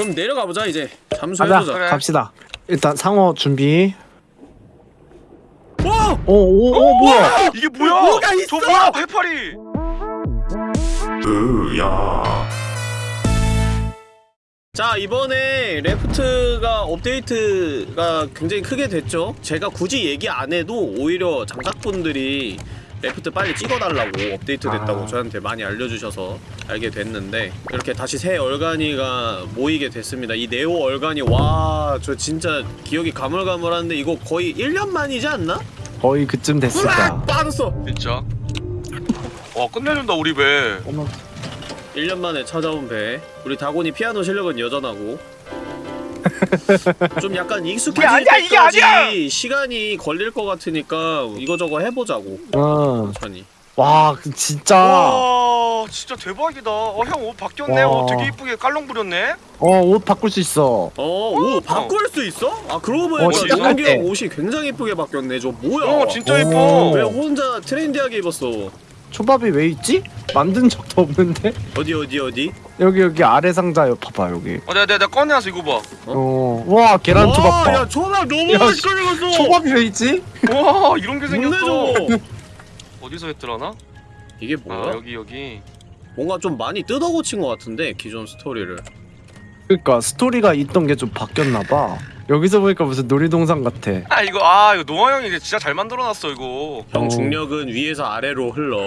그럼 내려가 보자 이제. 잠수해보자. 그래. 갑시다 일단 상어 준비 와! 오오오 뭐야 이게 뭐야? 뭐가 있어? 저 뭐야 해파리? 자 이번에 Raft가 업데이트가 굉장히 크게 됐죠 제가 굳이 얘기 안 해도 오히려 장작분들이 Raft 빨리 찍어달라고 업데이트 됐다고 아. 저한테 많이 알려주셔서 알게 됐는데 이렇게 다시 새 얼간이가 모이게 됐습니다 이 네오 얼간이 와 저 진짜 기억이 가물가물한데 이거 거의 1년 만이지 않나? 거의 그쯤 됐을 거야 으악! 빠졌어 진짜? 와 끝내준다 우리 배. 어머 1년 만에 찾아온 배 우리 다곤이 피아노 실력은 여전하고 좀 약간 익숙해질 아니야, 이게 때까지! 시간이 걸릴 것 같으니까 이거저거 해보자고 어. 천천히 와그 진짜 와 진짜 대박이다. 어형 옷 바뀌었네. 와. 어 되게 이쁘게 깔롱 부렸네. 어 옷 바꿀 수 있어 어오 바꿀 수 있어? 아 그러고 보니까 어, 같아. 형 옷이 굉장히 예쁘게 바뀌었네 저 뭐야 어 진짜 오. 예뻐. 왜 혼자 트렌디하게 입었어 초밥이 왜 있지? 만든 적도 없는데? 어디 어디 어디? 여기 여기 아래 상자 요 봐봐 여기 어 내가 내가, 내가 꺼내서 이거 봐. 어 와 계란 초밥 와, 봐야 초밥 너무 야, 맛있게 익었어 초밥이 왜 있지? 와 이런 게 생겼어. 어디서 했더라나? 이게 아 뭐야? 여기 여기. 뭔가 좀 많이 뜯어고친 것 같은데 기존 스토리를 그러니까 스토리가 있던 게 좀 바뀌었나 봐 여기서 보니까 무슨 놀이동산 같아 아 이거 아 이거 노아 형이 진짜 잘 만들어놨어 이거. 형 어. 중력은 위에서 아래로 흘러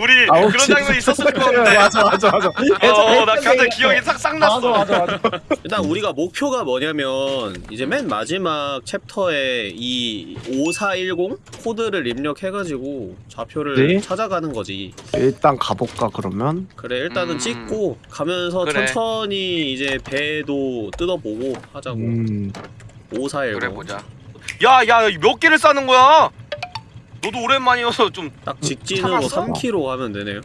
우리 아우, 그런. 장면 있었을 건데. 맞아 맞아 맞아 어나 갑자기 기억이 싹싹 났어. 맞아 맞아 맞아 일단 우리가 목표가 뭐냐면 이제 맨 마지막 챕터에 이 5410 코드를 입력해가지고 좌표를 네. 찾아가는 거지 일단 가볼까 그러면? 그래 일단은 음. 찍고 가면서 그래. 천천히 이제 배도 뜯어보고 하자고 음 5410 그래 보자. 야야 몇 개를 싸는 거야? 너도 오랜만이어서 좀 딱 직진으로 참았어. 3km 가면 되네요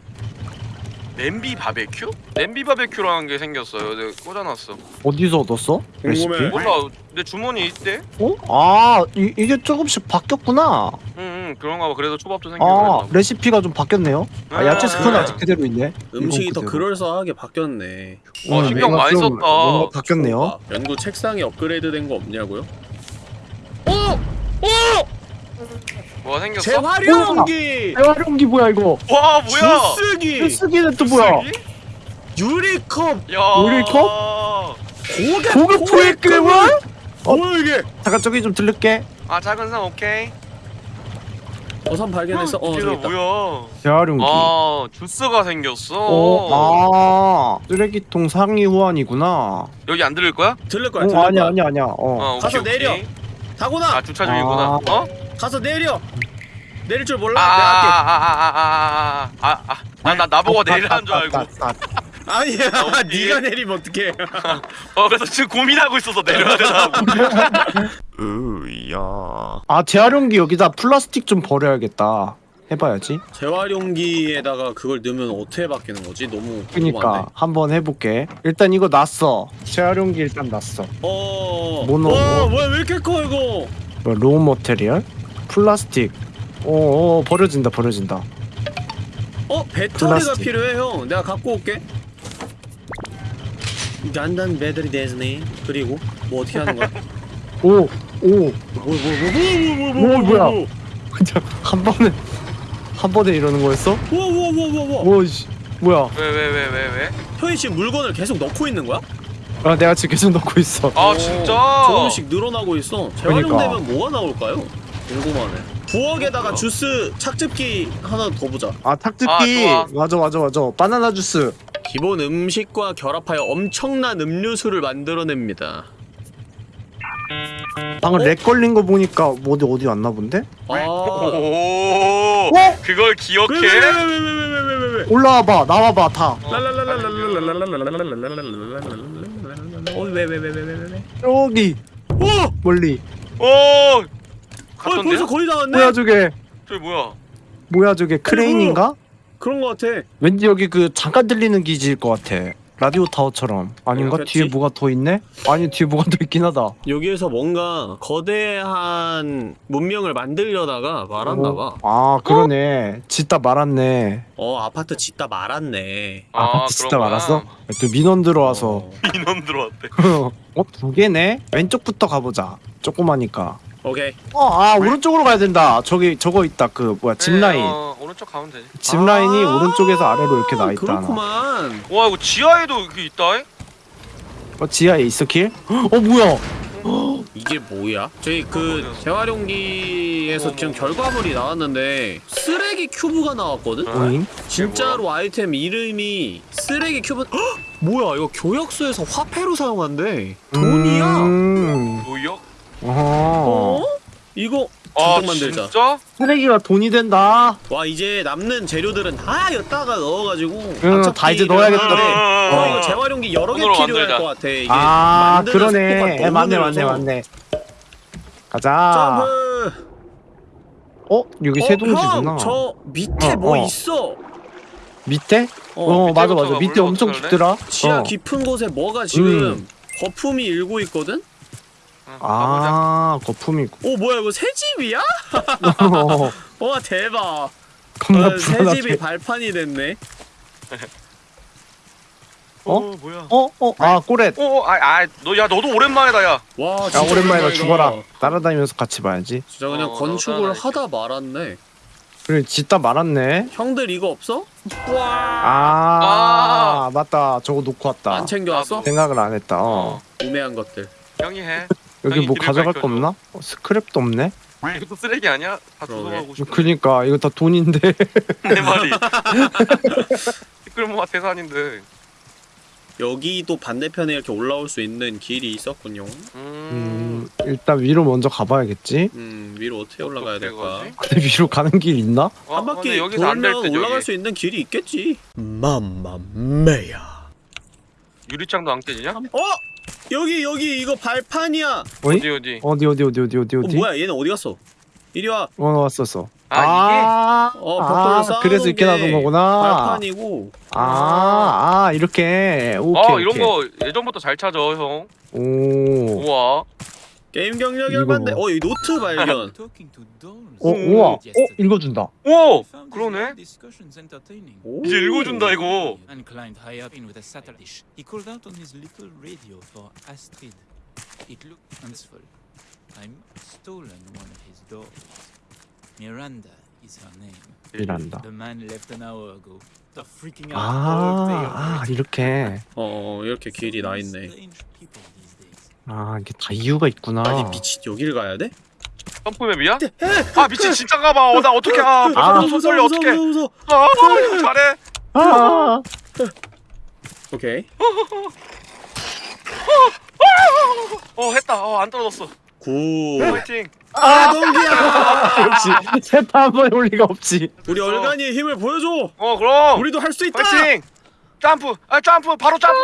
냄비 바베큐? 냄비 바베큐라는 게 생겼어요. 내가 꽂아놨어. 어디서 얻었어? 궁금해. 레시피? 몰라 내 주머니 있대. 어? 아 이, 이게 조금씩 바뀌었구나 응 응 그런가 봐. 그래서 초밥도 생기고 아 그랬나 봐. 레시피가 좀 바뀌었네요 아 야채 스프는. 아직 그대로 있네 음식이 더. 그럴싸하게 바뀌었네 와, 음, 신경 뭔가 많이 좀 썼다. 뭔가 바뀌었네요 아, 연구 책상이 업그레이드 된 거 없냐고요? 어! 뭐가 생겼어? 재활용기! 재활용기 뭐야 이거 와 뭐야? 주스기! 쓰기는 또 뭐야 쓰기? 유리컵! 야 우리 컵? 고급 고급 프로그램을? 어? 뭐야 이게? 잠깐 저기 좀 들를게 아 작은 상 오케이. 어선 발견했어 어 저기 있다 뭐야? 재활용기 아 주스가 생겼어. 어, 아 쓰레기통 상위 호환이구나 여기 안 들을 거야? 들릴 거야 어 들릴 아니야 거야 아니야 아니야 어어 오케이, 가서 오케이. 내려. 다고나! 아 주차 중이구나. 아. 어? 가서 내려. 내릴 줄 몰라? 아, 내가 할게. 아. 아아아아아아나 나보고 어, 내리라는 줄 아, 아, 알고. 아니야. 네가 내리면 어떡해. 어 그래서 지금 고민하고 있어서 내려야 되나 으야. 아 재활용기 여기다 플라스틱 좀 버려야겠다. 해봐야지. 재활용기에다가 그걸 넣으면 어떻게 바뀌는 거지? 너무 그니까 한번 해볼게. 일단 이거 놨어. 재활용기 일단 놨어. 어... 뭐 모노 와, 왜, 왜 이렇게 커 이거? 뭐, raw material? 플라스틱 오, 오 버려진다 버려진다 어? 배터리가 플라스틱. 필요해 형 내가 갖고 올게 간단 배터리 ですね 그리고 뭐 어떻게 하는 거야? 오 오 뭐뭐뭐뭐뭐뭐뭐 오, 뭐야? 그냥 한 번에 한 번에 이러는 거였어? 뭐뭐뭐뭐뭐 오씨 뭐야 왜 왜 왜 왜 왜? 형이 지금 물건을 계속 넣고 있는 거야? 아 내가 지금 계속 넣고 있어 아 오, 진짜? 조금씩 늘어나고 있어 재활용되면 그러니까. 뭐가 나올까요? 궁금하네 부엌에다가 주스 착즙기 하나 더 보자 아 탁즙기 아, 좋아. 맞아 맞아 맞아 바나나 주스 기본 음식과 결합하여 엄청난 음료수를 만들어냅니다 방금 어? 렉 걸린 거 보니까 뭐 어디 어디 왔나 본데? 아 오. 어? 그걸 기억해? 왜왜왜왜왜왜왜왜 올라와봐 나와봐 다 어왜왜왜왜왜왜 여기 오! 멀리 오. 어 데? 벌써 거의 다 왔네? 뭐야 저게 저기 뭐야? 뭐야 저게 크레인인가? 그런 거 같아 왠지 여기 그 잠깐 들리는 기지일 것 같아 라디오 타워처럼 아닌가? 그렇겠지? 뒤에 뭐가 더 있네? 아니 뒤에 뭐가 더 있긴 하다 여기에서 뭔가 거대한 문명을 만들려다가 말았나 봐. 아 그러네 짓다 말았네 어 아파트 짓다 말았네. 아, 그런 거야? 말았어? 또 민원 들어와서 어, 인원 들어왔대. 어? 두 개네? 왼쪽부터 가보자 조그마니까 오케이. 어 아 오른쪽으로 가야 된다 저기 저거 있다 그 뭐야 짚라인 네, 어, 오른쪽 가면 되지. 짚라인이 아, 오른쪽에서 아래로 이렇게 나 있다 하나. 그렇구만. 와 이거 지하에도 이게 있다. 어 지하에 있어 길? 어 뭐야 이게 뭐야? 저희 그 어디였어? 재활용기에서 어머, 지금 어머. 결과물이 나왔는데 쓰레기 큐브가 나왔거든? 어? 오잉? 진짜로 아이템 이름이 쓰레기 큐브 헉! 뭐야 이거 교역소에서 화폐로 사용한대 돈이야 음. 뭐야? 어? 이거 아 잔뜩 만들자 진짜? 쓰레기가 돈이 된다 와 이제 남는 재료들은 다 여기다가 넣어가지고 응, 다 이제 넣어야겠다. 어, 어. 이거 재활용기 여러 개 필요할 만들자. 것 같아 이게 아 만드는 속도가 그러네 너무 맞네 맞네. 맞네 가자 점프 어? 여기 어, 세동지구나 형, 저 밑에 어, 뭐 어. 있어 밑에? 어, 어, 맞아 밑에부터 맞아 밑에 올라가 엄청 볼래? 깊더라 지하 어. 깊은 곳에 뭐가 지금 음. 거품이 일고 있거든? 응, 가보자. 아 거품이 있고 오 뭐야 이거 새 집이야? 어, 와 대박 겁나 어, 새 집이 발판이 됐네 어? 어 뭐야? 어? 어? 아 꼬렛 어, 아, 아, 너, 야, 너도 오랜만이다, 야. 와야 진짜 오랜만이다 오랜만이다. 죽어라 따라다니면서 같이 봐야지 진짜 그냥 어, 건축을 너 하다 말았네 그래 짓다 말았네 형들 이거 없어? 와 아, 아. 맞다 저거 놓고 왔다 안 챙겨왔어? 생각을 안 했다 어. 어. 우매한 것들 형이 해. 여기 뭐 가져갈 거. 없나? 어, 스크랩도 없네? 이것도 쓰레기 아니야? 다. 주워가고 싶어. 그니까 이거 다 돈인데 내 말이. 시끌모아 태산인데. 여기도 반대편에 이렇게 올라올 수 있는 길이 있었군요 음. 음, 일단 위로 먼저 가봐야겠지 음 위로 어떻게 올라가야 될까? 가지? 근데 위로 가는 길 있나? 어, 한 바퀴 여기서 될 돌면 때 올라갈 저기. 수 있는 길이 있겠지 맘마메야 유리창도 안 깨지냐? 어? 여기 여기 이거 발판이야 어이? 어디 어디? 어디 어디 어디 어디 어디 어 어디? 뭐야 얘는 어디 갔어? 이리 와 어 왔었어. 아, 아, 어, 아, 그래서 이렇게 게 놔둔 거구나. 발판이고 아, 아 이렇게. 오케이. 아 이런 오케이. 거 예전부터 잘 찾아 형. 오. 우와. 게임 얼만데? 뭐. 어, 이 노트 발견. 어, 음. 우와. 어, 읽어준다. 오 그러네. 오. 이제 읽어준다 이거. day 아, 아. 이렇게. 어, 어, 이렇게 길이 나 있네. 아 이게 다 이유가 있구나. 아니 미친 여길 가야 돼? 점프맵이야? 아 미친 진짜 가봐. 어, 나 어떻게 아 아. 벌써 손 떨려 어떻게? 무서워, 무서워. 아형 잘해. 아, 오케이. 어 했다. 어안 떨어졌어. Good. 파이팅. 아, 동기야. 역시 세타 한번 올 리가 없지. 우리 얼간이의 힘을 보여줘. 어 그럼. 우리도 할 수 있다. 파이팅. 점프. 아 점프. 바로 점프.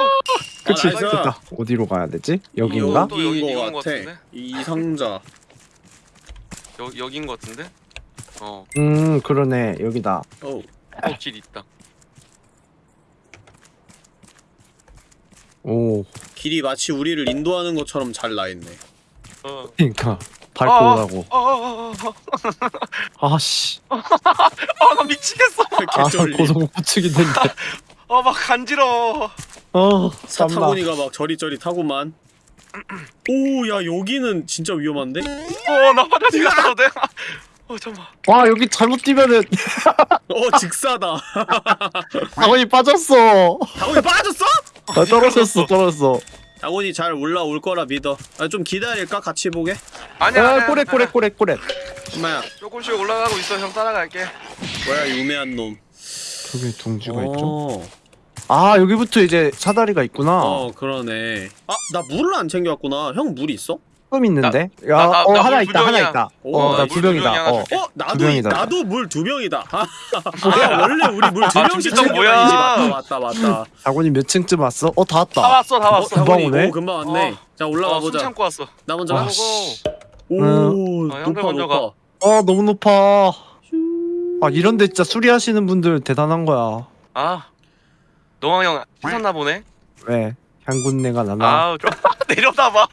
그치. Nice. 됐다. 어디로 가야 되지? 여기인가? 또 여기 여기인 이건 것것 같아. 같은데? 이 상자. 여 여긴 것 같은데? 어. 음 그러네 여기다. 어. 어길 있다. 오. 길이 마치 우리를 인도하는 것처럼 잘 나 있네. 어. 그러니까 밟고 아, 오라고. 아씨. 아나 미치겠어. 아 개쫄리. 고소고축인데. 아막 간지러워. 어. 사타구니가 막 저리저리 타고만. 오, 야 여기는 진짜 위험한데? 어나 화장실 갔다 돼. 어 잠만. 와 여기 잘못 뛰면은 어, 직사다. 당원이 빠졌어. 다곤이 빠졌어? 아, 떨어졌어 떨어졌어. 다곤이 잘 올라올 거라 믿어. 아, 좀 기다릴까? 같이 보게. 아니야. 아. 꼬레 꼬레 꼬레 꼬레. 엄마야, 조금씩 올라가고 있어. 형 따라갈게. 뭐야 이 우매한 놈. 저기 둥지가 있죠. 어, 아 여기부터 이제 사다리가 있구나. 어 그러네. 아, 나 물을 안 챙겨왔구나. 형물 있어? 조금 있는데. 야, 나- 나- 어 나물 하나 있다 하나 부정이야. 있다. 오, 어나물 부병이다. 부정이 하나 어. 줄게. 어, 나도 이, 두 병이다. 나도 물 두 병이다. 아, 아, 원래 우리 물 두 아, 병씩 준비점 챙겨 뭐야? 다니지. 맞다, 맞다, 맞다. 다곤이 몇 층쯤 왔어? 어 다 다 왔다. 왔어 다 왔어. 금방 오네. 오, 금방 왔네. 어. 자 올라가 어, 숨 보자. 참고 왔어. 나 먼저 와, 가. 씨. 오, 어, 형들 높아 먼저 가. 높아. 어 너무 높아. 아 이런데 진짜 수리하시는 분들 대단한 거야. 아 노왕 형 씻었나 보네. 왜 향군내가 나나? 아, 좀 내려다봐.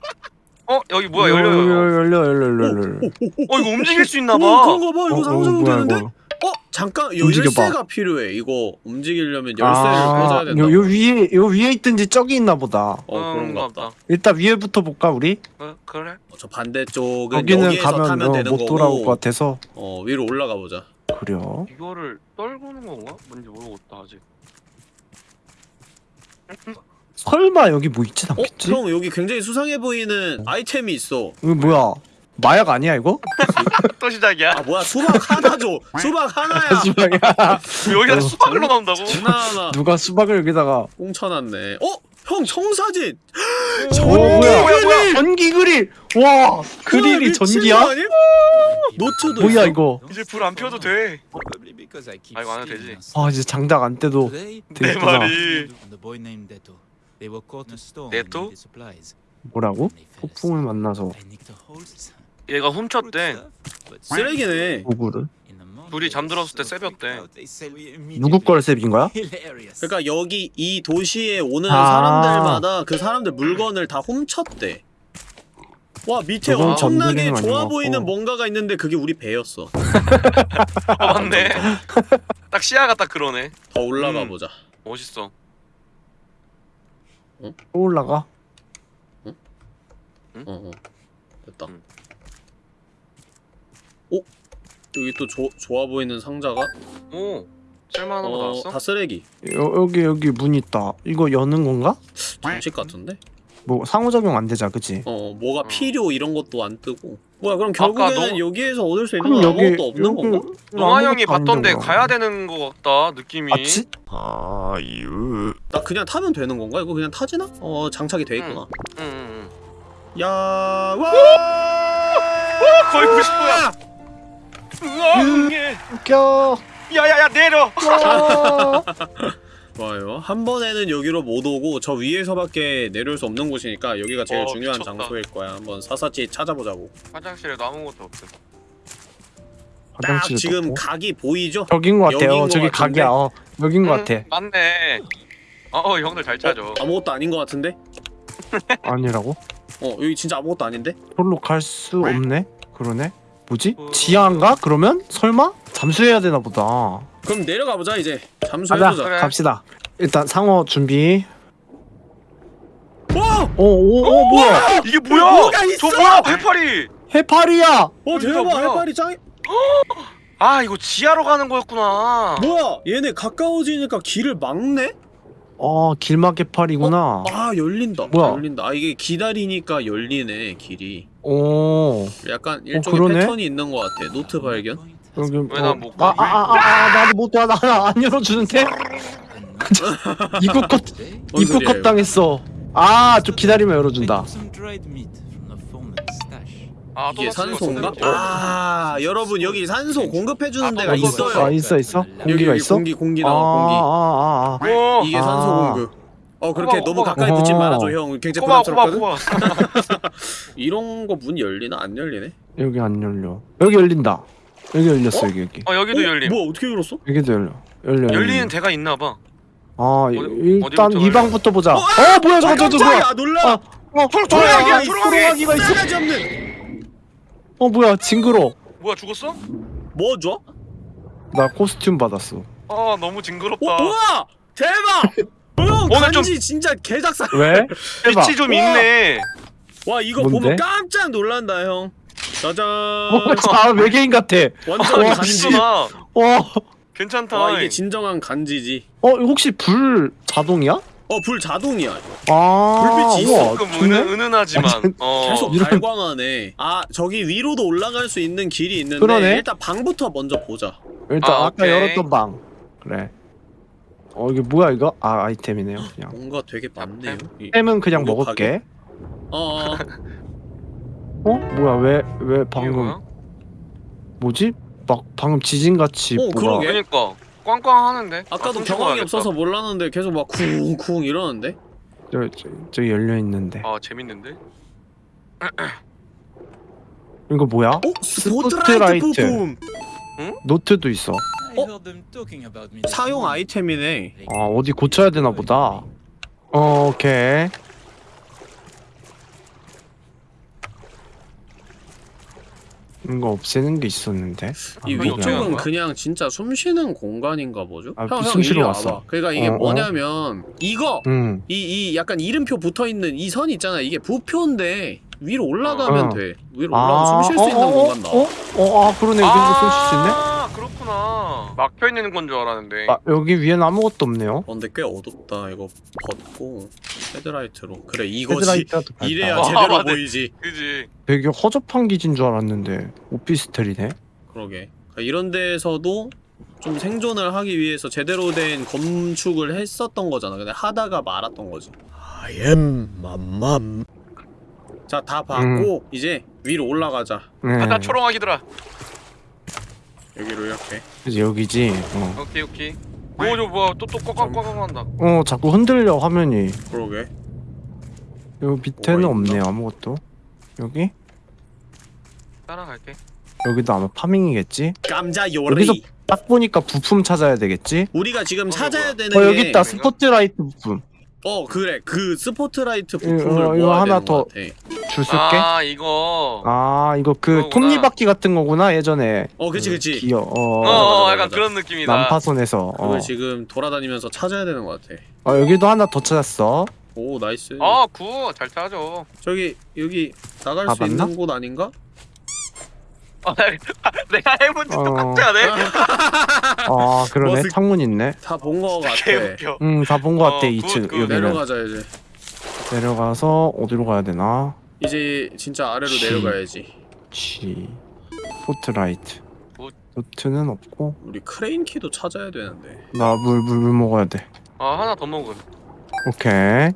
어, 여기 뭐야 어. 열려 열려 열려 열려 열려. 어, 이거 움직일 수 있나 오, 봐. 그런가 봐. 이거 어, 상호작용 뭐야, 되는데? 이거. 어? 잠깐 움직여봐. 열쇠가 필요해. 이거 움직이려면 열쇠를 꽂아야 된다. 요, 요 위에 요 위에 있든지 저기 있나 보다. 어 그런가 보다. 일단 위에부터 볼까 우리? 어, 그래? 어, 저 반대쪽은 여기는 여기에서 가면 타면 어, 되는 못 거고. 돌아올 것 같아서 어 위로 올라가 보자. 그래요. 이거를 떨구는 건가? 뭔지 모르겠다 아직. 설마 여기 뭐 있진 어? 않겠지? 형 여기 굉장히 수상해 보이는 아이템이 있어. 이거 뭐야? 마약 아니야 이거? 또 시작이야? 아 뭐야 수박 하나 줘. 수박 하나야. 수박이야. 여기가 어. 수박으로 나온다고? 누가 수박을 여기다가 꽁쳐놨네. 어? 형 청사진. 어 뭐야? 뭐야, 뭐야? 전기 그릴. 와 그릴이 전기야? 노트도 뭐야 있어. 이거? 이제 불 안 펴도 돼. 아, 이거 안 해도 되지. 아 이제 장작 안 떼도 내 되겠구나. 말이. supplies. 뭐라고? 폭풍을. 만나서 얘가 훔쳤대. 쓰레기네. 도구를 they 잠들었을 때 we 누구 걸 셉인 거야? 그러니까 여기 이 도시에 오는 아. 사람들마다 그 사람들 물건을 다 훔쳤대. 와 밑에 엄청나게 좋아 것 보이는. 뭔가가 있는데 그게 우리 배였어. 어, 맞네. 딱 시야가 딱 그러네. 더 올라가 음. 보자. 멋있어. 또 올라가. 어, 어. 됐다. 음. 오 여기 또 조, 좋아 보이는 상자가 오, 쓸만한 거 어, 나왔어? 다 쓰레기. 여, 여기 여기 문 있다. 이거 여는 건가? 정식 같은데? 뭐 상호작용 안 되자, 그치? 어 뭐가 어. 필요 이런 것도 안 뜨고. 뭐야 그럼 결국에는 너- 여기에서 얻을 수 있는 건 여기 아무것도 없는 건가? 노아 형이 봤던데. 가야 되는 거 같다 느낌이. 아, 지? 나 그냥 타면 되는 건가? 이거 그냥 타지나? 어 장착이 돼 있구나. 응, 응, 응. 야 와! 와, 거의 90도야. 응애. 웃겨. 야야야 내려. 좋아요. 한 번에는 여기로 못 오고 저 위에서밖에 내려올 수 없는 곳이니까 여기가 제일 어, 중요한 미쳤다. 장소일 거야. 한번 사사치 찾아보자고. 화장실에도 아무것도 없어. 딱 지금 없고. 각이 보이죠? 저긴 것 같아요. 여긴 것 저기 같은데? 각이야. 어, 여긴 것 응, 같아. 맞네. 어, 어 형들 잘 찾아. 아무것도 아닌 것 같은데? 아니라고? 어 여기 진짜 아무것도 아닌데? 저로 갈 수 없네. 그러네. 뭐지? 어. 지하인가? 그러면 설마 잠수해야 되나 보다. 그럼 내려가 보자 이제. 가자. 잠수해보자. 그래. 갑시다. 일단 상어 준비. 와! 오, 오, 오, 뭐야? 이게 뭐야? 뭐가 있어? 저 뭐야? 해파리. 해파리야. 어 대박 뭐야? 해파리 짱. 아 이거 지하로 가는 거였구나. 뭐야 얘네 가까워지니까 길을 막네? 어, 길막 해파리구나. 아 열린다. 뭐야? 열린다. 아 이게 기다리니까 열리네 길이. 오. 약간 일종의 그러네? 패턴이 있는 것 같아. 노트 발견. 여기 왜 뭐- 난못 아, 가? 아, 아, 아, 아, 나도 못 가. 나안 열어주는데? 입구 컷, 뭔 입구 컷 당했어. 아, 좀 기다리면 열어준다. 아, 이게 또 산소인가? 아 여러분 여기 산소 공급해 주는 아, 데가 또 있어? 있어요. 아, 있어, 있어? 여기 공기가 여기 있어? 공기 공기 아, 나와 공기. 아, 아, 아. 어. 이게 아. 산소 공급. 어 그렇게 꼬마, 너무 꼬마. 가까이 붙지 어허. 말아줘 형. 굉장히 꼬마 꼬마 부담스럽거든. 꼬마. 이런 거 문 열리나 안 열리네? 여기 안 열려. 여기 열린다. 여기 열렸어, 여기, 여기. 어 여기도 어? 열림. 뭐야 어떻게 열었어? 여기도 열려. 열려. 열리는 데가 있나 봐. 아, 어디- 일단 이 방부터 보자. 어, 어, 뭐야, 저거, 저거, 저거. 깜짝이야 놀라. 아, 어, tor- 어, 아, 도롱이! 도롱이가 있어. 싸가지 없는. 어, 뭐야, 징그러. 뭐야 죽었어? 뭐 줘? 나 코스튬 받았어. 아 너무 징그럽다. 와 우와 대박. 형 오늘 좀- 간지 진짜 개작살. 왜? 빛이 좀 우와. 있네. 와 이거 뭔데? 보면 깜짝 놀란다 형. 짜잔. 어, 자, 외계인 같아. 완전 와, 간지. 있구나. 어, 괜찮다. 와 이게 진정한 간지지. 어, 혹시 불 자동이야? 어불 자동이야. 이거. 아, 불빛이 우와, 조금? 은은, 은은하지만. 완전 어. 계속 이런- 발광하네. 아 저기 위로도 올라갈 수 있는 길이 있는데 그러네. 일단 방부터 먼저 보자. 일단 아, 아, 까 오케이. 열었던 방. 그래. 어, 이게 뭐야 이거? 아, 아이템이네요. 그냥. 뭔가 되게 많네요. 이- 템은 그냥 먹을게. 어, 어. 어? 뭐야? 왜 왜 방금? 뭐지? 막 방금 지진 같이 어, 뭐가 그러게. 그러니까 꽝꽝 하는데. 아까도 아, 경황이 가야겠다. 없어서 몰랐는데 계속 막 쿵쿵 이러는데. 저, 저, 저기 열려 있는데. 아 재밌는데. 이거 뭐야? 어? 스포트라이트. 부품. 노트도 있어. 사용 아이템이네. 아, 어디 고쳐야 되나 보다. 어, 오케이. 이거 없애는 게 있었는데. 이안 하는 위쪽은? 그냥 진짜 숨 쉬는 공간인가 보죠? 아, 형, 형, 숨 이리 쉬러 와봐. 왔어. 그러니까 이게 어, 어. 뭐냐면 이거 응. 이, 이 약간 이름표 붙어 있는 이 선 있잖아. 이게 부표인데 위로 올라가면 어. 돼. 위로 올라가면 숨 쉴 수 있는 어, 공간 나와. 어, 어, 아, 그러네. 여기서 숨쉴 수 있네. 아. 막혀 있는 건 줄 알았는데. 아, 여기 위엔 아무것도 없네요. 어, 근데 꽤 어둡다. 이거 벗고 헤드라이트로. 그래 이거지. 이래야 아, 제대로 맞네. 보이지. 그지. 되게 허접한 기지인 줄 알았는데 오피스텔이네. 그러게. 그러니까 이런 데에서도 좀 생존을 하기 위해서 제대로 된 건축을 했었던 거잖아. 근데 하다가 말았던 거지. I am 맘맘. 자, 다 봤고 이제 위로 올라가자. 네. 아까 초롱하기더라. 여기로 이렇게. 그래서 여기지. 어. 오케이 오케이. 오저 뭐야 또또 꽉꽉꽉 한다. 어, 자꾸 흔들려 화면이. 그러게. 여기 밑에는? 없네 아무것도. 여기? 따라갈게. 여기도 아마 파밍이겠지? 감자 요리. 여기서 딱 보니까 부품 찾아야 되겠지? 우리가 지금 어, 찾아야. 되는 어게 여기 있다? 스포트라이트 부품. 어 그래 그 스포트라이트 이거, 부품을 이거 모아야 하나 더것 같아. 줄 쓸게. 아, 아 이거. 이거 그. 톱니바퀴 같은 거구나 예전에. 어 그치 그 그치. 기어. 어. 어, 어 맞아, 약간 맞아. 그런 느낌이다. 난파선에서. 어. 그걸 지금 돌아다니면서 찾아야 되는 것 같아. 어 여기도 하나 더 찾았어. 오 nice. 아, good 잘 짜죠. 저기 여기 나갈 다 수? 있는 곳 아닌가? 아, 내가 해본 지 어. 똑같지 않아? 아 그러네 머쓱. 창문 있네. 다 본 거 같아. 개웃겨. 음다본 거 같아 어, 2층 good, good. 여기는. 내려가자 이제. 내려가서 어디로 가야 되나? 이제 진짜 아래로 씨. 내려가야지. 치. 포트라이트. Good. 노트는 없고 우리 크레인 키도 찾아야 되는데. 나 물 물 물 먹어야 돼. 아 하나 더 먹음. 오케이. 아,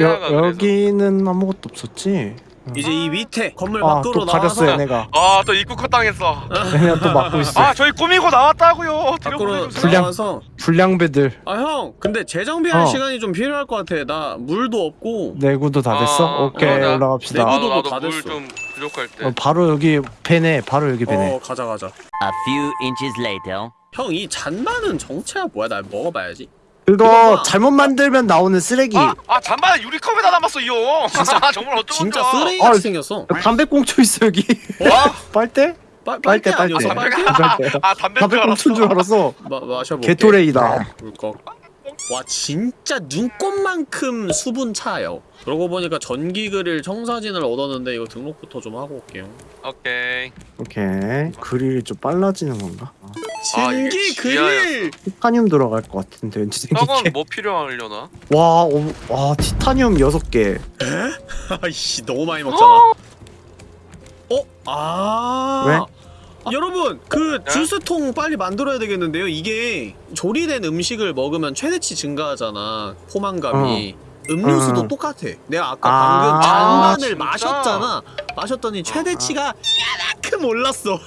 여, 여. 여기는 아무것도 없었지? 이제 이 밑에 건물 아 밖으로 또 가렸어 나와서 얘네가. 아또 입구 컷 당했어. 얘네가 또 막고 있어. 아 저희 꾸미고 나왔다고요. 밖으로. 불량. 나와서 불량배들 아 형 근데 재정비할 어. 시간이 좀 필요할 것 같아. 나 물도 없고. 내구도 다 됐어? 아, 오케이 어, 나- 올라갑시다. 내구도 나도 다 나도 됐어. 물좀 부족할 때. 어, 바로 여기 배네. 바로 여기 배네. 어 가자 가자. A few inches later. 형 이 잔나는 정체가 뭐야? 나 먹어봐야지. 그거. 잘못 만들면 나오는 쓰레기. 아, 아 잠깐만 유리컵에다 담았어 이 형. 진짜- 정말 어쩌면 진짜. 쓰레기 아, 같이 생겼어. 담배꽁초 있어 여기. 와 빨대? 빨 빨대, 빨대? 빨대. 빨대? 빨대. 아 담배 줄 알았어. 담배 꽁초인 줄 알았어. 마 마셔볼게. 게토레이다. 물꺽. 와 진짜 눈꽃만큼 수분 차요. 그러고 보니까 전기 그릴 청사진을 얻었는데 이거 등록부터 좀 하고 올게요. 오케이. 오케이. 그릴이 좀 빨라지는 건가? 아, 아, 전기 지하였어. 그릴. 티타늄 들어갈 것 같은데 왠지 생기게. 저건 뭐 필요하려나? 와, 어, 와 티타늄 6개. 아이씨 너무 많이 먹잖아. 어? 아. 왜? 아, 여러분 그 네? 주스통 빨리 만들어야 되겠는데요. 이게 조리된 음식을 먹으면 최대치 증가하잖아. 포만감이. 음료수도 음. 똑같아. 내가 아까 아. 방금 아, 잔만을 진짜? 마셨잖아. 마셨더니 최대치가 야만큼 올랐어.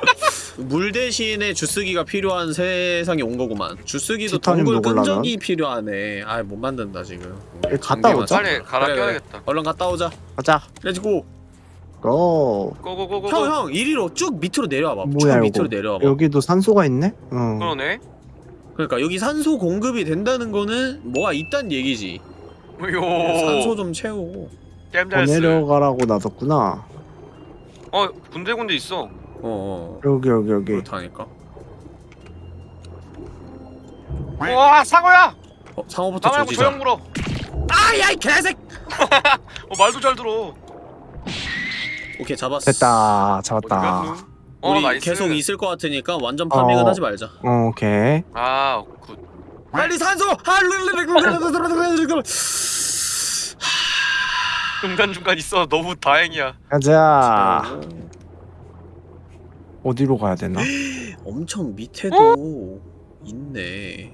물 대신에 주스기가 필요한 세상이 온 거구만. 주스기도 먹으려면? 끈적이 필요하네. 아못 만든다 지금. 갔다 오자. 써. 빨리 갈아 그래, 그래. 껴야겠다. 얼른 갔다 오자. 가자. Let's go. Go. Go go go go. 형, 형, 이리로 쭉 밑으로 내려와봐. 뭐야, 쭉 이거? 밑으로 내려와봐. 여기도 산소가 있네? 어. 그러네. 그러니까 여기 산소 공급이 된다는 거는 뭐가 있단 얘기지. 요. 산소 좀 채우고. 더. 내려가라고 놔뒀구나. 어 군데군데 있어. 어, 어. 여기 여기 여기. 그렇다니까. 와 상어야. 어, 상어부터 나 말고 조지자. 조용 물어. 아, 야, 이 개색. 어 말도 잘 들어. 오케이, 잡았어. 됐다. 잡았다. 어 우리 nice. 계속 있을 것 같으니까 완전 farming은 어. 하지 말자. 어, 오케이. 아 good. 빨리 산소! 아, 중간 중간 있어. 너무 다행이야. 가자. 어디로 가야 되나? 엄청 밑에도 있네.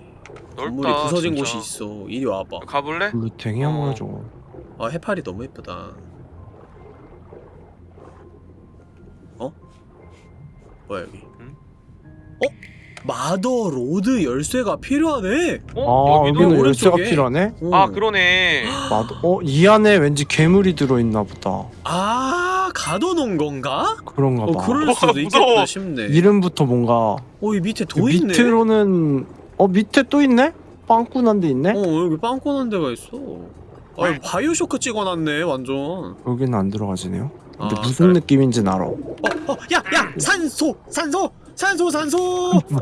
건물이 넓다. 부서진 진짜. 곳이 있어. 이리 와봐. 가볼래? blue tang이 어. 뭐야 저거? 아, 해파리 너무 예쁘다. 뭐야 여기? 응? 어? Mother lode 열쇠가 필요하네. 아어 여기도. 여기는 열쇠가 오른쪽에. 필요하네? 어. 아 그러네. 맞아. 어이 안에 왠지 괴물이 들어있나 보다. 아 가둬놓은 건가? 그런가 어 봐. 그럴 수도 무서워. 있겠다 싶네. 이름부터 뭔가 어이 밑에 그도 있네. 밑으로는 어 밑에 또 있네? 빵꾸난 데 있네? 어 여기 빵꾸난 데가 있어 아 바이오쇼크 찍어놨네 완전 여기는 안 들어가지네요. 근데 아, 무슨 그래. 느낌인지는 알아. 어, 어, 야, 야, 산소, 산소, 산소, 산소. 줄-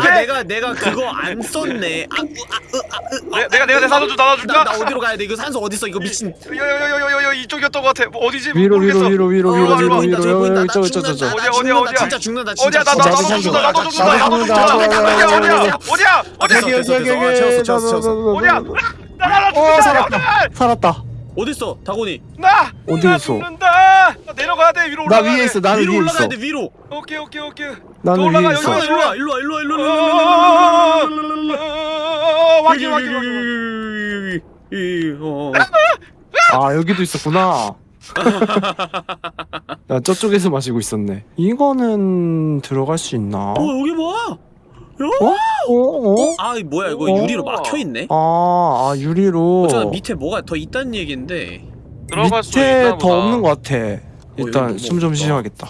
아? 내가 내가 그거 안 썼네. 아, 으, 아, 으, 아, 으, 내- 내가 내가 내 산소 좀 나눠줄까? 나, 나 어디로 가야 돼? 이거 산소 어디 있어? 이거 미친. 여여여여여여 이쪽이었던 것 같아. 뭐 어디지? 위로. 위로 위로 위로 어, 위로 위로 위로 저 위로 나 죽는다, 저거. 나 어디야, 죽는다, 어디야, 진짜 죽는다, 어디야? 나나 나도 준다. 나도 준다. 나도. 준다. 어디야? 어디야? 어디야? 어디야? 어디야? 아, 채웠어, 채웠어, 채웠어. 어디야? 어 죽는다. 살았다. 살았다. 어딨어, 다곤이? 나 어디 나 있어? 죽는다. 나 내려가야 돼. 위로 나 올라가야 위에 돼. 있어. 나는 위로 위에 올라가야 있어. 돼, 위로. 오케이 오케이 오케이. 나는 올라가, 위에 여기 있어. 올라가. 일로 와, 일로 와, 일로 와, 일로 와, 일로 와, 일로 와, 일로 와, 일로 와, 일로 와, 일로 와, 일로 와, 일로 와. 어, 여기, 확인 여기, 확인 여기, 확인. 여기, 여기, 여기, 여기, 어. 아 여기도 있었구나. 나 저쪽에서 마시고 있었네. 이거는 들어갈 수 있나? 어, 여기 봐. 어? 어? 어? 아, 이 뭐야, 이거 어. 유리로 막혀 있네. 아, 아 유리로 어쩌다 밑에 뭐가 더 있다는 얘긴데. 들어갈 수 밑에 있나 더 보다. 없는 것 같아. 여기 일단 너무 숨좀 없다. 쉬어야겠다.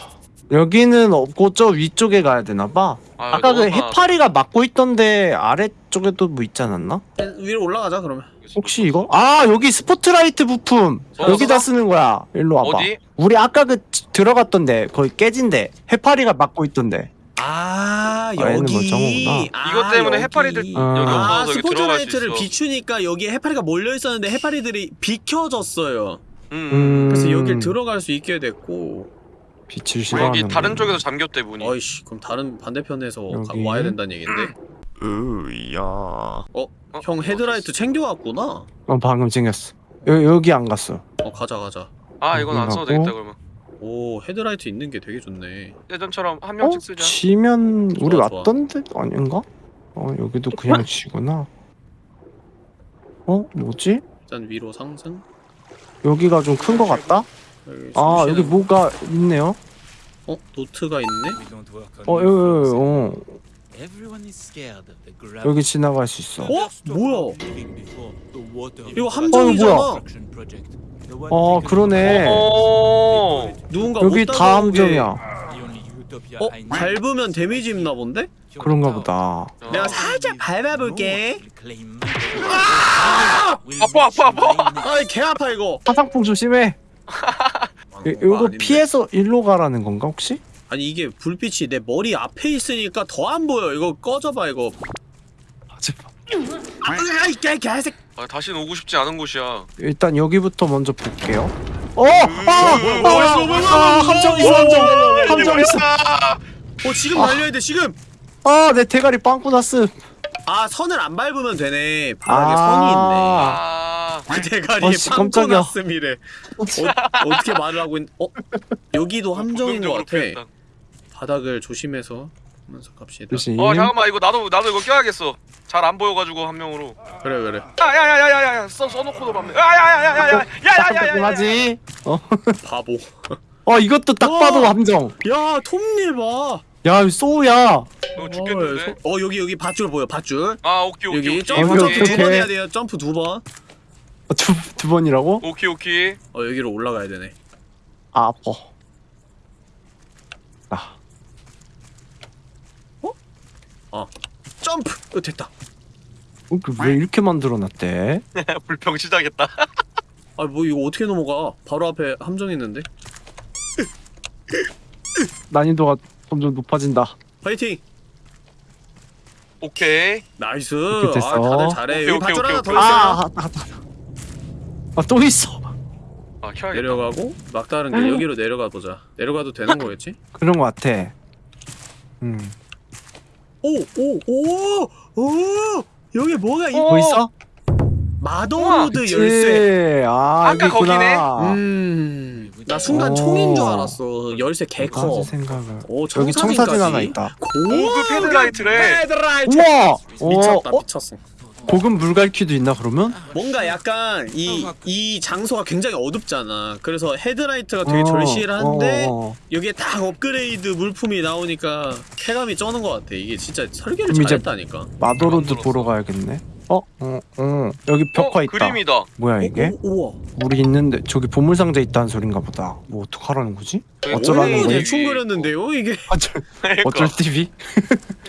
여기는 없고 저 위쪽에 가야 되나 봐. 아, 아까 그. 해파리가 막고 있던데 아래쪽에도 뭐 있지 않았나? 위로 올라가자, 그러면. 혹시 이거? 아 여기 스포트라이트 부품 어, 여기다 어? 쓰는 거야. 일로 와봐. 어디? 우리 아까 그 들어갔던데 거기 깨진데 해파리가 막고 있던데. 아, 아, 얘는 여기. 멀쩡하구나. 아, 이것 때문에 여기. 해파리들 아. 여기 아, 스포트라이트를 있어. 비추니까 여기에 해파리가 몰려 있었는데 해파리들이 비켜졌어요. 음. 음. 그래서 여길 들어갈 수 있게 됐고. 빛을 어, 싫어하는. 여기 다른 쪽에서 잠겼대 문이. 어이씨, 그럼 다른 반대편에서 가-. 와야 된다는 얘긴데. 으야. 어, 어, 형 헤드라이트 챙겨왔구나. 어 방금 챙겼어. 여, 여기 안 갔어. 어, 가자, 가자. 아 이건 안 써도. 되겠다 그러면. 오, 헤드라이트 있는 게 되게 좋네. 예전처럼 한 어? 명씩 쓰자. 치면 우리 좋아, 좋아. 왔던 데 아닌가? 어 여기도 그냥 치구나. 어 뭐지? 일단 위로 상승. 여기가 좀 큰 거 같다? 여기 아숨 여기 쉬는- 뭐가 있네요. 어, 노트가 있네. 어 new 여기 floors. 어 Everyone is scared of the gravity. 여기 지나갈 수 있어. 어? 뭐야? 이거 어, 함정이잖아. 어 그러네. 오. 누군가 여기 못다 함정이야. 어. 밟으면 데미지 입나 본데? 그런가 보다. 내가 어. 살짝 밟아볼게. 아파, 아파, 아파. 아이 개 아파 이거. 화상풍 조심해. 이- 이거 피해서 일로 가라는 건가 혹시? 아니 이게 불빛이 내 머리 앞에 있으니까 더 안 보여. 이거 꺼져봐 이거. 하지 마. 아이 개 개색. 아, 다시는 오고 싶지 않은 곳이야. 일단 여기부터 먼저 볼게요. 어! 아! 뭐야, 뭐야, 아! 아! 함정 있어 함정! 함정 있어! 어 지금 날려야 돼 지금. 아! 내 대가리 빵꾸 났음! 아 선을 안 밟으면 되네. 바닥에 선이 있네. 아. 그 대가리에 어씨, 빵꾸. 났음이래. 어, 어떻게 말을 하고 있? 어 여기도 함정인 것 본능적으로 같아. 바닥을 조심해서 하면서 갑시다. 조심. 어 잠깐만 이거 나도 나도 이거 껴야겠어. 잘 안 보여가지고 한 명으로. 그래 그래. 야야야야야야 써 써놓고도 봤네. 야야야야야야야야야야. 하지? 어? 바보. 어 이것도 딱. 봐도 함정. 야 톱니 봐. 야 소우야. 이거 죽겠는데. 어 여기 여기 밧줄 보여 밧줄. 아 오케이 오케이 여기. 점프 점프 두 번. 해야 돼요. 점프 두 번. 어, 두, 두 번이라고? 오케이 오케이. 어 여기로 올라가야 되네. 아 아파. 아. 점프. 어 됐다. 어, 그왜 이렇게 만들어놨대? 불평 시작했다. 아뭐 이거 어떻게 넘어가? 바로 앞에 함정 있는데. 난이도가 점점 높아진다. 파이팅. 오케이. Nice. 이렇게 됐어. 아 다들 잘해. 오케이, 여기 오케이, 밧줄 오케이, 하나 더 오케이. 있어요. 아, 아, 아, 아, 또 있어. 아 켜야겠다. 내려가고 막다른 길 여기로 내려가 보자. 내려가도 되는 거겠지? 그런 거 같아. 음. 오오오 오 오. 여기 뭐가 있? 어. 뭐 있어? Mother lode 그치. 열쇠. 아, 아까. 거기네? 음. 나 순간 오. 총인 줄 알았어. 열쇠 개 커. 까지 생각을. 오 여기 청사진 하나 있다. 고급 헤드라이트래. 헤드라이트. 우와! 미쳤다 어, 어? 미쳤어. 고급 물갈퀴도 있나 그러면? 뭔가 약간 이 이 장소가 굉장히 어둡잖아. 그래서 헤드라이트가 되게 어, 절실한데 어, 어. 여기에 딱 업그레이드 물품이 나오니까 쾌감이 쩌는 것 같아. 이게 진짜 설계를 잘했다니까. motherlode. 보러 가야겠네. 어? 어, 어. 여기 벽화 어, 있다. 그림이다. 뭐야 이게? 오, 오, 우와. 우리 있는데 저기 보물 상자 있다는 소린가 보다. 뭐 어떡하라는 거지? 어쩌라는 오, 거야? 대충 그렸는데요 이게. 어쩔 그러니까. 어쩔 TV?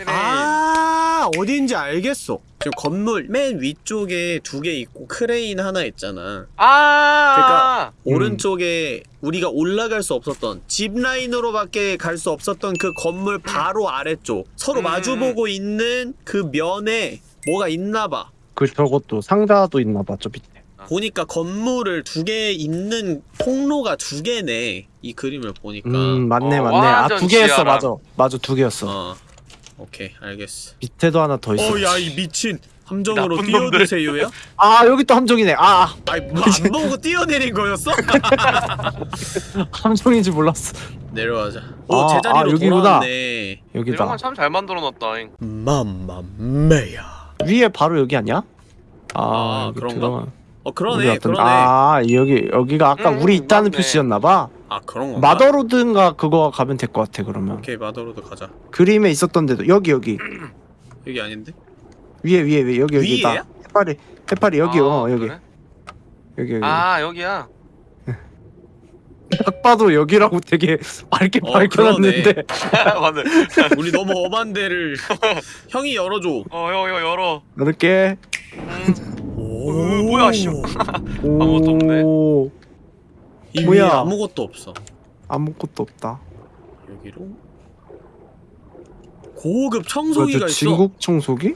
아 어딘지 알겠어. 지금 건물 맨 위쪽에 두 개 있고 크레인 하나 있잖아. 아 그러니까 음. 오른쪽에 우리가 올라갈 수 없었던 zip line으로밖에 갈 수 없었던 그 건물 바로 아래쪽 서로 음. 마주보고 있는 그 면에 뭐가 있나봐. 그 저것도 상자도 있나 봐 저 밑에. 보니까 건물을 두 개 있는 통로가 두 개네. 이 그림을 보니까. 음 맞네 어, 맞네. 아 두 개였어. 맞아. 맞아 두 개였어. 어. 오케이 알겠어. 밑에도 하나 더 있어. 어야 이 미친 함정으로. 뛰어드세요야? 아 여기 또 함정이네. 아 아니 뭐안 보고 뛰어내린 거였어? 함정인지 몰랐어. 내려가자. 오 아, 제자리로 아, 여기구나. 돌아왔네. 이런 여기다. 거 참 잘 만들어놨다잉 mamma mia야. 위에 바로 여기 아니야? 아, 아, 그런가? 들어가- 어 그러네 그러네. 아 여기 여기가 아까 음, 우리 있다는 맞네. 표시였나봐. 아 그런 건가? motherlode인가 그거 가면 될 것 같아 그러면. 오케이 motherlode 가자. 그림에 있었던 데도 여기 여기 여기 아닌데? 위에 위에 위에 여기 여기다. 위에야? 해파리 해파리 여기 아, 어 여기 그래? 여기 여기. 아 여기야 딱 봐도 여기라고 되게 밝게 어, 밝혀놨는데. 맞네 우리 너무 엄한 데를 형이 열어줘. 어여 여 열어 이렇게. 오 뭐야, 씨. 아무것도 없네. 오, 이 위에 뭐야? 아무것도 없어. 아무것도 없다. 여기로 고급 청소기가 저 있어. 진국 청소기?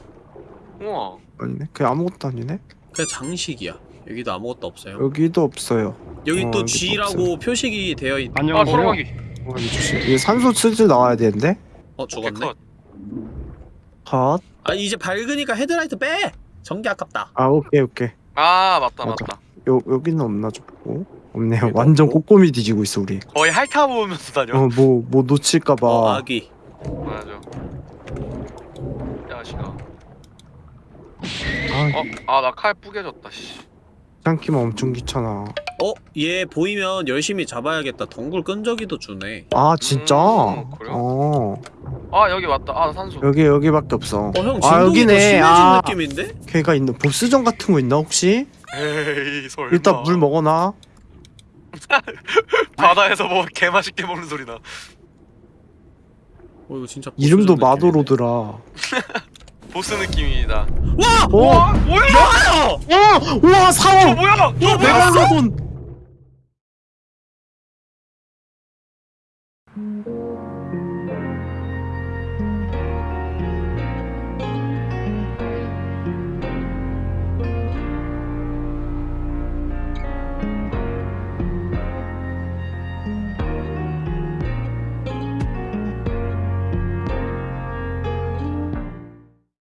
우와 아니네. 그게 아무것도 아니네. 그냥 장식이야. 여기도 아무것도 없어요. 여기도 없어요. 여기 어, 또 G라고 표식이 되어 있. 아 소라기 어, 이. 이게 산소 슬슬 나와야 되는데. 어 죽었네. 컷. 컷. 아 이제 밝으니까 헤드라이트 빼. 전기 아깝다. 아 오케이 오케이. 아 맞다 맞아. 맞다 요 여기는 없나 좀 보고. 없네요. 완전 없고. 꼼꼼히 뒤지고 있어 우리. 거의 핥아보면서 다녀 어 뭐 뭐 놓칠까봐. 어 아기. 맞아 야시가 아, 어 아 나 칼 뿌개졌다 씨 참기만 엄청 귀찮아. 어? 얘 보이면 열심히 잡아야겠다. 덩굴 끈적이도 주네. 아 진짜? 음? 어아 여기 맞다 아 산소 여기 여기밖에 없어. 어형아 진동이 더 여기네. 아 느낌인데? 걔가 있는 보스전 같은 거 있나 혹시? 에이 설마 일단 물 먹어놔. 바다에서 뭐 개맛있게 먹는 소리 나 어 이거 진짜 이름도. 마도로드라. 보스 느낌이다 와! 오! 와 뭐야 와! 와어 사원! 뭐야 와 메갈로돈!